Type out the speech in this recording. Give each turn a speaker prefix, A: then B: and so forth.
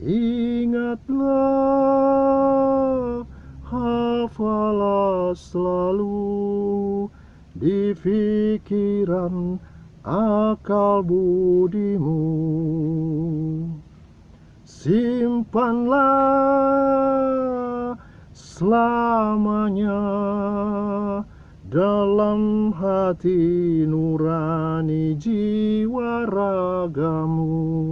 A: Ingatlah, hafalah selalu di pikiran akal budimu. Simpanlah selamanya dalam hati nurani jiwa ragamu.